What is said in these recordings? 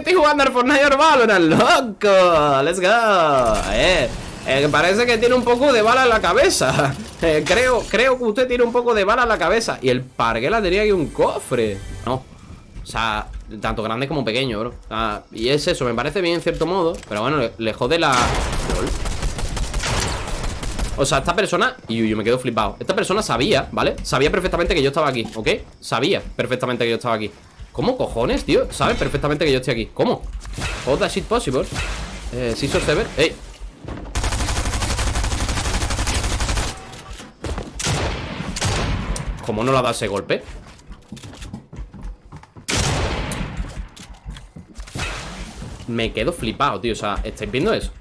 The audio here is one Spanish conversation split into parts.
estoy jugando al Fortnite o Valorant, loco. Let's go. Eh, eh, parece que tiene un poco de bala en la cabeza. Eh, creo, creo que usted tiene un poco de bala en la cabeza. Y el parguela tenía aquí un cofre. No. O sea, tanto grande como pequeño, bro. y es eso, me parece bien en cierto modo. Pero bueno, le, jode la. O sea, esta persona... Y yo me quedo flipado Esta persona sabía, ¿vale? Sabía perfectamente que yo estaba aquí, ¿ok? Sabía perfectamente que yo estaba aquí ¿Cómo cojones, tío? Sabe perfectamente que yo estoy aquí ¿Cómo? How that shit possible? Eh, si sever ¡Ey! ¿Cómo no le ha dado ese golpe? Me quedo flipado, tío O sea, ¿estáis viendo eso?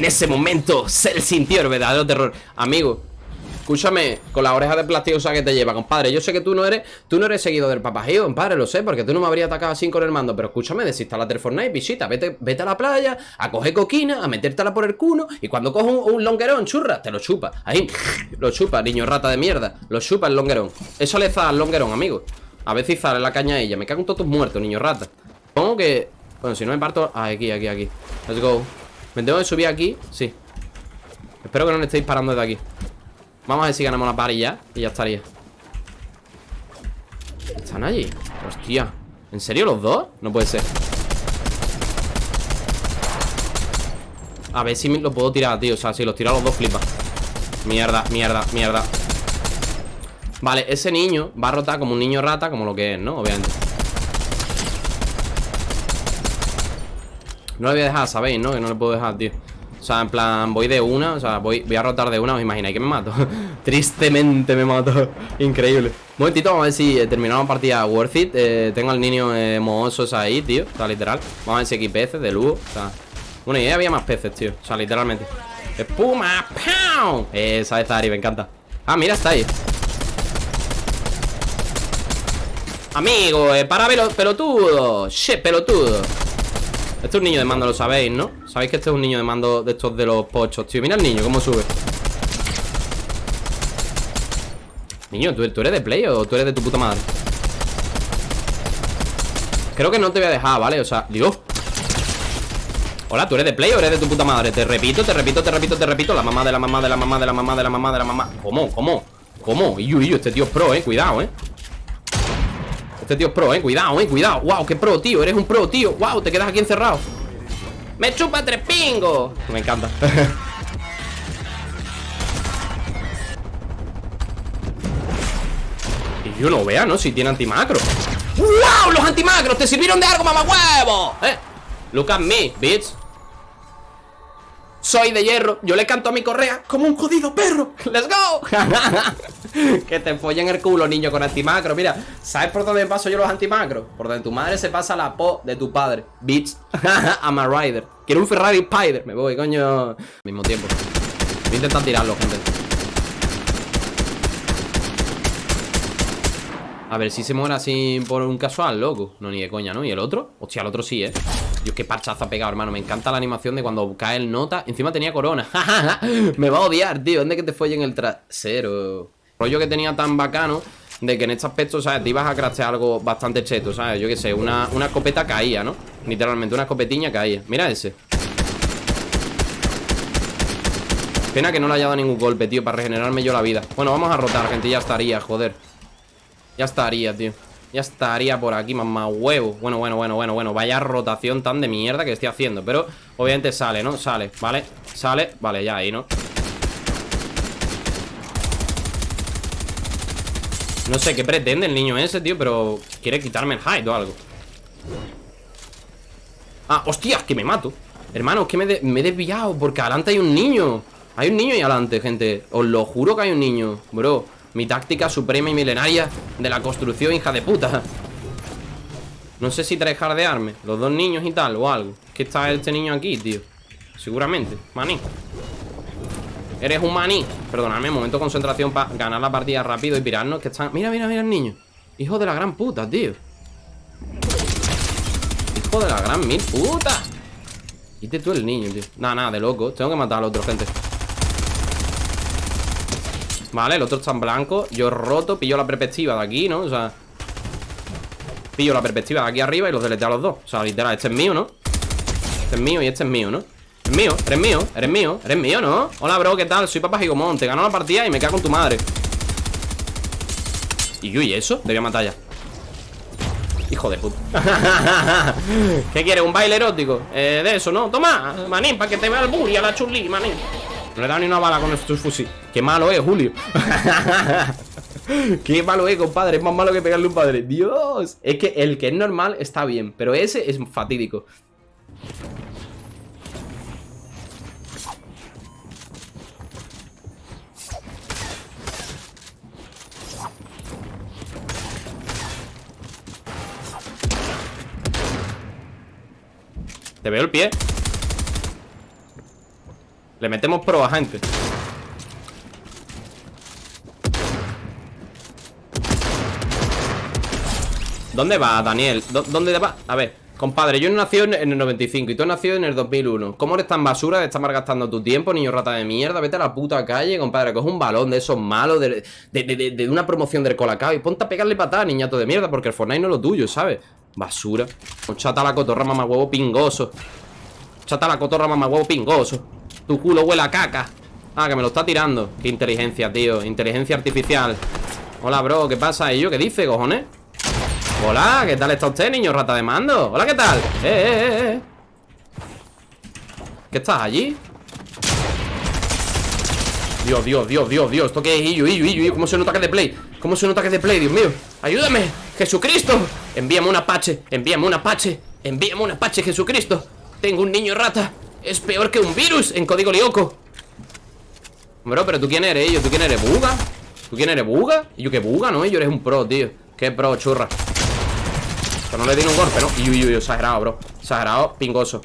En ese momento se sintió el verdadero terror. Amigo, escúchame Con la oreja de plastiosa que te lleva, compadre Yo sé que tú no eres tú no eres seguido del papajío, compadre Lo sé, porque tú no me habrías atacado así con el mando Pero escúchame, desinstalate el Fortnite, visita Vete, vete a la playa, a coger coquina A metértela por el cuno Y cuando coges un, longuerón, churra, te lo chupa Ahí, lo chupa, niño rata de mierda Lo chupa el longuerón. Eso le da al longuerón, amigo. A veces sale la caña a ella Me cago en todos tus muertos, niño rata. Pongo que... Bueno, si no me parto... Ah, aquí, aquí, aquí. Let's go ¿Me tengo que subir aquí? Sí. Espero que no me estéis disparando desde aquí. Vamos a ver si ganamos la par y ya Y ya estaría. ¿Están allí? Hostia. ¿En serio los dos? No puede ser. A ver si lo puedo tirar, tío. O sea, si los tiro a los dos flipa. Mierda, mierda, mierda. Vale, ese niño va a rotar como un niño rata Como lo que es, ¿no? Obviamente No le voy a dejar, ¿sabéis? ¿No? Que no le puedo dejar, tío. O sea, en plan, voy de una O sea, voy, voy a rotar de una ¿Os imagináis que me mato? Tristemente me mato. Increíble. Un momentito, vamos a ver si eh, terminamos la partida worth it. Eh, Tengo al niño eh, mohosos ahí, tío. O sea, literal. Vamos a ver si aquí peces de lujo O sea. Y ahí había más peces, tío. O sea, literalmente. ¡Espuma! ¡Pau! Esa es Ari, me encanta. Ah, mira, está ahí. Amigo, eh, para pelotudo. Shit, pelotudo este es un niño de mando, lo sabéis, ¿no? Sabéis que este es un niño de mando de estos de los pochos, tío Mira el niño, cómo sube Niño, ¿tú, eres de play o tú eres de tu puta madre? Creo que no te voy a dejar, ¿vale? O sea, Dios Hola, ¿tú eres de play o eres de tu puta madre? Te repito, te repito, te repito, te repito La mamá de la mamá de la mamá de la mamá de la mamá de la mamá ¿Cómo? ¿Cómo? ¿Cómo? Iyu, iyu, este tío es pro, eh Cuidado, eh este tío es pro, eh. Cuidado, eh Cuidado. Wow, qué pro, tío. Eres un pro, tío. Wow, te quedas aquí encerrado. Me chupa tres pingos. Me encanta. Y yo no vea, ¿no? Si tiene antimacro. ¡Wow! Los antimacros te sirvieron de algo, mamá huevo Eh Look at me, bitch. Soy de hierro, yo le canto a mi correa Como un jodido perro, let's go Que te follen el culo, niño, con antimacro. Mira, ¿sabes por dónde paso yo los antimacros? Por donde tu madre se pasa la po de tu padre. Bitch, I'm a rider. Quiero un Ferrari Spider, me voy, coño. Mismo tiempo. Voy a intentar tirarlo, gente. A ver si se muere así por un casual, loco. No, ni de coña, ¿no? ¿Y el otro? Hostia, el otro sí, ¿eh? Dios, qué parchazo ha pegado, hermano. Me encanta la animación de cuando cae el nota. Encima tenía corona. Me va a odiar, tío. ¿Dónde que te fue en el trasero? Rollo que tenía tan bacano de que en este aspecto, ¿sabes? Te ibas a craftear algo bastante cheto, ¿sabes? Yo qué sé, una, una escopeta caía, ¿no? Literalmente, una escopetiña caía Mira ese Pena que no le haya dado ningún golpe, tío Para regenerarme yo la vida Bueno, vamos a rotar, gente, ya estaría, joder ya estaría, tío Ya estaría por aquí, mamá huevo Bueno, bueno, bueno, bueno, bueno Vaya rotación tan de mierda que estoy haciendo Pero obviamente sale, ¿no? Sale, ¿vale? Sale, vale, ya ahí, ¿no? No sé qué pretende el niño ese, tío Pero quiere quitarme el hide o algo. Ah, hostia, que me mato. Hermano, es que me, me he desviado Porque adelante hay un niño. Hay un niño ahí adelante, gente. Os lo juro que hay un niño Bro. Mi táctica suprema y milenaria de la construcción, hija de puta. No sé si trejardearme Los dos niños y tal, o algo. ¿Qué está este niño aquí, tío. Seguramente, maní Eres un maní. Perdonadme, momento de concentración para ganar la partida rápido y pirarnos Que están... Mira, mira, mira el niño. Hijo de la gran puta, tío. Hijo de la gran mil puta. Quite tú el niño, tío. Nada, nada, de loco. Tengo que matar al otro, gente. Vale, el otro está en blanco. Yo roto, pillo la perspectiva de aquí, ¿no? O sea Pillo la perspectiva de aquí arriba y los deleteo a los dos. O sea, literal, este es mío, ¿no? Este es mío y este es mío, ¿no? Es mío, eres mío, eres mío, eres mío, ¿no? Hola, bro, ¿qué tal? Soy Papá Gigomón Te gano la partida y me cago en tu madre ¿Y yo y eso? Debía matar ya Hijo de puta ¿Qué quieres? ¿Un baile erótico? Eh, de eso, ¿no? Toma, manín, para que te vea el buri a la chulí, manín No le he dado ni una bala con estos fusil Qué malo es, Julio Qué malo es, compadre Es más malo que pegarle un padre Dios Es que el que es normal está bien Pero ese es fatídico Te veo el pie Le metemos pro a gente ¿Dónde va, Daniel? ¿Dónde va? A ver, compadre, yo nacido en el 95 y tú has nacido en el 2001 ¿Cómo eres tan basura de estar malgastando tu tiempo, niño rata de mierda? Vete a la puta calle, compadre, coge un balón de esos malos De, de, una promoción del Colacao Y ponte a pegarle patada, niñato de mierda Porque el Fortnite no es lo tuyo, ¿sabes? Basura Chata la cotorra, mamá huevo pingoso Chata la cotorra, mamá huevo pingoso Tu culo huele a caca Ah, que me lo está tirando Qué inteligencia, tío Inteligencia artificial Hola, bro, ¿qué pasa? ¿Y yo qué dice, cojones? Hola, ¿qué tal está usted, niño rata de mando? Hola, ¿qué tal? Eh, eh, eh, eh. ¿Qué estás allí? Dios, Dios, Dios, Dios, Dios ¿Esto qué es? Illo, illo, illo, ¿Cómo se nota que de play? ¿Cómo se nota que de play, Dios mío? ¡Ayúdame! ¡Jesucristo! Envíame un apache, envíame un apache Envíame un apache, Jesucristo Tengo un niño rata Es peor que un virus en código lioco Bro, pero ¿tú quién eres, yo? ¿Tú quién eres? ¿Buga? ¿Tú quién eres? ¿Buga? Yo que buga, ¿no? Yo eres un pro, tío Qué pro, churra No le di un golpe, ¿no? Y uy, uy, exagerado, bro. Exagerado, pingoso.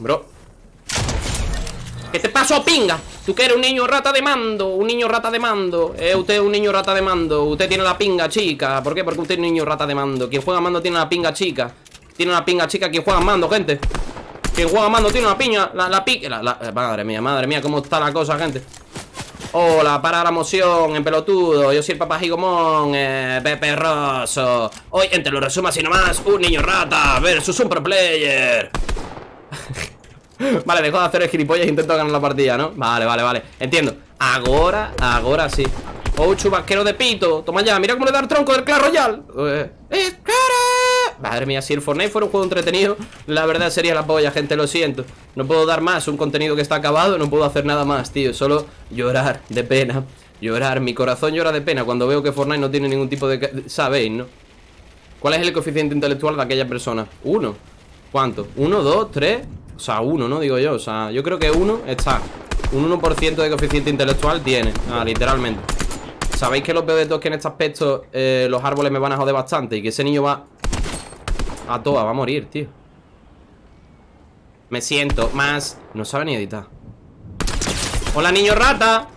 Bro. ¿Qué te pasó, pinga? Tú que eres un niño rata de mando Un niño rata de mando. Eh, usted es un niño rata de mando. Usted tiene la pinga chica. ¿Por qué? Porque usted es un niño rata de mando. Quien juega mando tiene la pinga chica. Tiene una pinga chica Quien juega mando, gente. Quien juega mando tiene una piña La, la pica Madre mía, madre mía Cómo está la cosa, gente Hola, para la moción, en pelotudo. Yo soy el papá Gigomón, eh, Pepe Rosso. Hoy, entre los resumas y nomás Un niño rata versus un pro player. Vale, dejo de hacer el gilipollas e intento ganar la partida, ¿no? Vale, vale, vale. Entiendo. Ahora, ahora sí. Oh, chubasquero de pito. Toma ya, mira cómo le da el tronco del Clash Royale. Eh, ¡Es Madre mía, si el Fortnite fuera un juego entretenido La verdad sería la polla, gente, lo siento No puedo dar más, un contenido que está acabado No puedo hacer nada más, tío Solo llorar de pena Llorar, mi corazón llora de pena Cuando veo que Fortnite no tiene ningún tipo de... Sabéis, ¿no? ¿Cuál es el coeficiente intelectual de aquella persona? Uno ¿Cuánto? ¿Uno, dos, tres? O sea, uno, ¿no? Digo yo, o sea, yo creo que uno está Un 1% de coeficiente intelectual tiene Ah, literalmente ¿Sabéis que lo peor de todo es que en este aspecto eh, Los árboles me van a joder bastante Y que ese niño va a toa, va a morir, tío. Me siento más. No sabe ni editar. Hola, niño rata.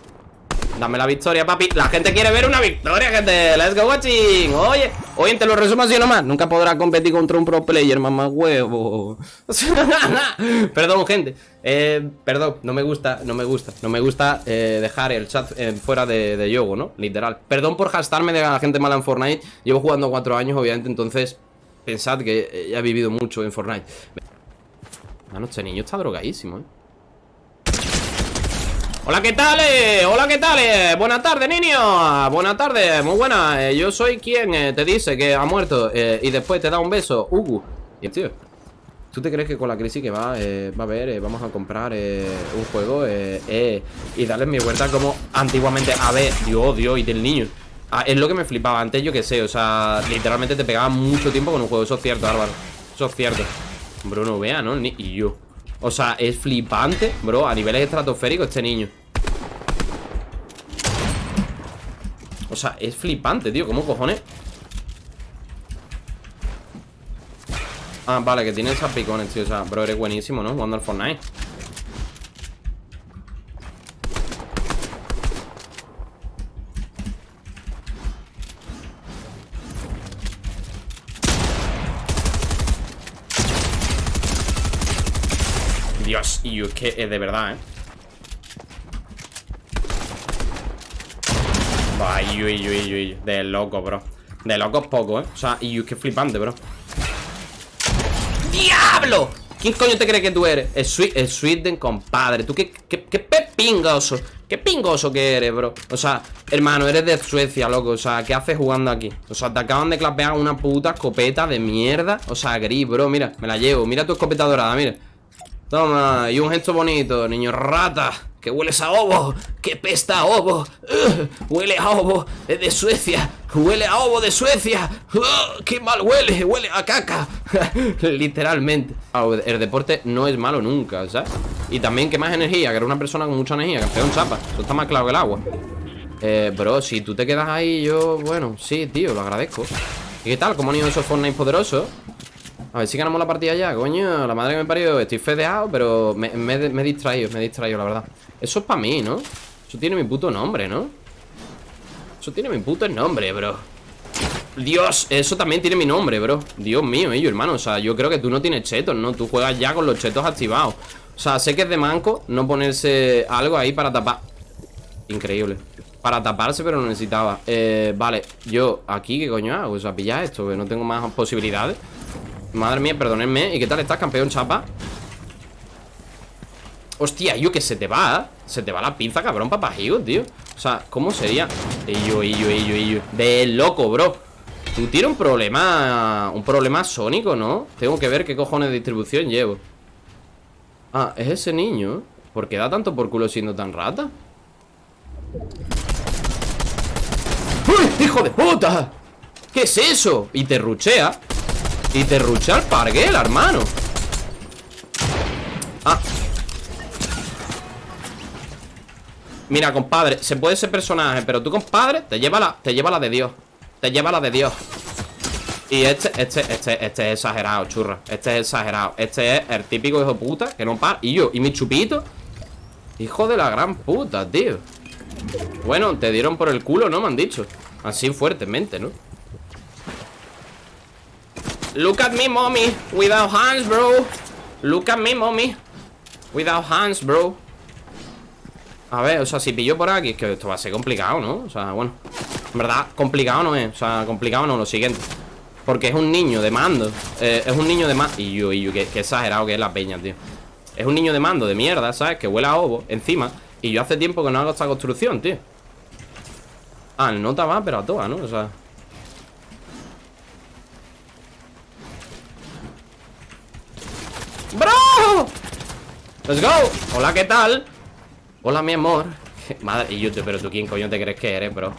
Dame la victoria, papi. La gente quiere ver una victoria, gente. Let's go watching Oye, oye, te lo resumo así nomás. Nunca podrá competir contra un pro player, mamá huevo. Perdón, gente. Eh, Perdón, no me gusta, no me gusta No me gusta eh, dejar el chat eh, fuera de, de yogo, ¿no? Literal. Perdón por gastarme de la gente mala en Fortnite. Llevo jugando cuatro años, obviamente, entonces Pensad que ya he vivido mucho en Fortnite Mano, este niño está drogadísimo, ¿eh? Hola, ¿qué tal? Eh? Hola, ¿qué tal? Eh? Buenas tardes, niño Buenas tardes, muy buena eh, Yo soy quien te dice que ha muerto Y después te da un beso, Ugu Y tío ¿Tú te crees que con la crisis que va, va a haber, vamos a comprar un juego y darle mi vuelta como antiguamente? A ver, Dios, Dios, y del niño. Ah, es lo que me flipaba antes, yo que sé, o sea, literalmente te pegaba mucho tiempo con un juego, eso es cierto, Álvaro. Eso es cierto. Bruno, vea, ¿no? Ni y yo. O sea, es flipante, bro, a niveles estratosféricos este niño O sea, es flipante, tío, ¿cómo cojones? Ah, vale, que tiene esas picones, tío O sea, bro, eres buenísimo, ¿no? Jugando al Fortnite Dios, y yo es que es de verdad, ¿eh? Ay, yo, yo, yo, de loco, bro De locos poco, ¿eh? O sea, y es que flipante, bro ¡Diablo! ¿Quién coño te cree que tú eres? El, sweet, el Sweden, compadre Tú qué, qué, qué pepingoso Qué pingoso que eres, bro O sea, hermano, eres de Suecia, loco O sea, ¿qué haces jugando aquí? O sea, te acaban de clapear una puta escopeta de mierda O sea, gris, bro, mira, me la llevo Mira tu escopeta dorada, mira Toma, y un gesto bonito, niño rata Que hueles a ovo, que pesta a ovo Huele a ovo Es de Suecia, huele a ovo de Suecia Qué mal huele, huele a caca Literalmente El deporte no es malo nunca, ¿sabes? Y también que más energía, que era una persona con mucha energía Campeón chapa, eso está más claro que el agua eh, bro, si tú te quedas ahí Yo, bueno, sí, tío, lo agradezco ¿Y qué tal? ¿Cómo han ido esos Fortnite poderosos? A ver si ganamos la partida ya, coño. La madre que me parió, estoy fedeado Pero me, he distraído, me he distraído, la verdad. Eso es para mí, ¿no? Eso tiene mi puto nombre, ¿no? Eso tiene mi puto nombre, bro. Dios, eso también tiene mi nombre, bro. Dios mío, ello, hermano O sea, yo creo que tú no tienes chetos, ¿no? Tú juegas ya con los chetos activados. O sea, sé que es de manco no ponerse algo ahí para tapar. Increíble. Para taparse, pero no necesitaba. Eh, Vale, yo aquí, ¿qué coño hago? O sea, pillar esto, que no tengo más posibilidades Madre mía, perdónenme ¿Y qué tal estás, campeón chapa? Hostia, yo que se te va Se te va la pinza, cabrón, papajío, tío O sea, ¿cómo sería? Ello, ello, ello, ello De loco, bro Tú tienes un problema Un problema sónico, ¿no? Tengo que ver qué cojones de distribución llevo Ah, es ese niño ¿Por qué da tanto por culo siendo tan rata? ¡Uy! ¡Hijo de puta! ¿Qué es eso? Y te ruchea y te rucha el parguela, hermano. Ah. Mira, compadre, se puede ser personaje Pero tú, compadre, te lleva la, te lleva la de Dios. Te lleva la de Dios. Y este, este, este, este es exagerado, churra Este es exagerado. Este es el típico hijo puta que no para. Y yo, y mi chupito. Hijo de la gran puta, tío. Bueno, te dieron por el culo, ¿no? Me han dicho. Así fuertemente, ¿no? Look at me, mommy. Without hands, bro. Look at me, mommy. Without hands, bro. A ver, o sea, si pillo por aquí Es que esto va a ser complicado, ¿no? O sea, bueno En verdad, complicado no es O sea, complicado no, lo siguiente Porque es un niño de mando eh, Es un niño de mando Y yo, y yo, qué, exagerado que es la peña, tío Es un niño de mando de mierda, ¿sabes? Que huele a ovo encima Y yo hace tiempo que no hago esta construcción, tío Ah, el nota va, pero a todas, ¿no? O sea ¡Bro! ¡Let's go! Hola, ¿qué tal? Hola, mi amor Madre, y YouTube, pero tú quién coño te crees que eres, bro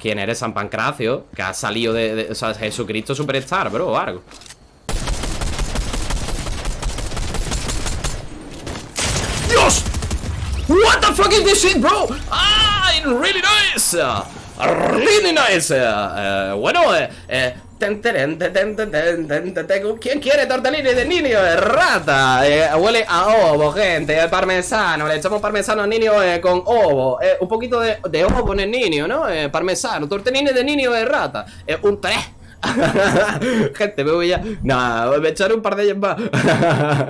¿Quién eres? San Pancracio Que ha salido de, o sea, Jesucristo Superstar, bro, o algo ¡Dios! What the fuck is this shit, bro? Ah, really nice Really nice uh, Bueno, eh, eh ¿Quién quiere tortellini de niño? Rata. Eh, huele a ovo, gente. Parmesano. Le echamos parmesano al niño eh, con ovo. Eh, un poquito de, de, ovo en el niño, ¿no? parmesano. Tortellini de niño de rata. un 3. gente, me voy ya. Nada, me echaré un par de ellos más.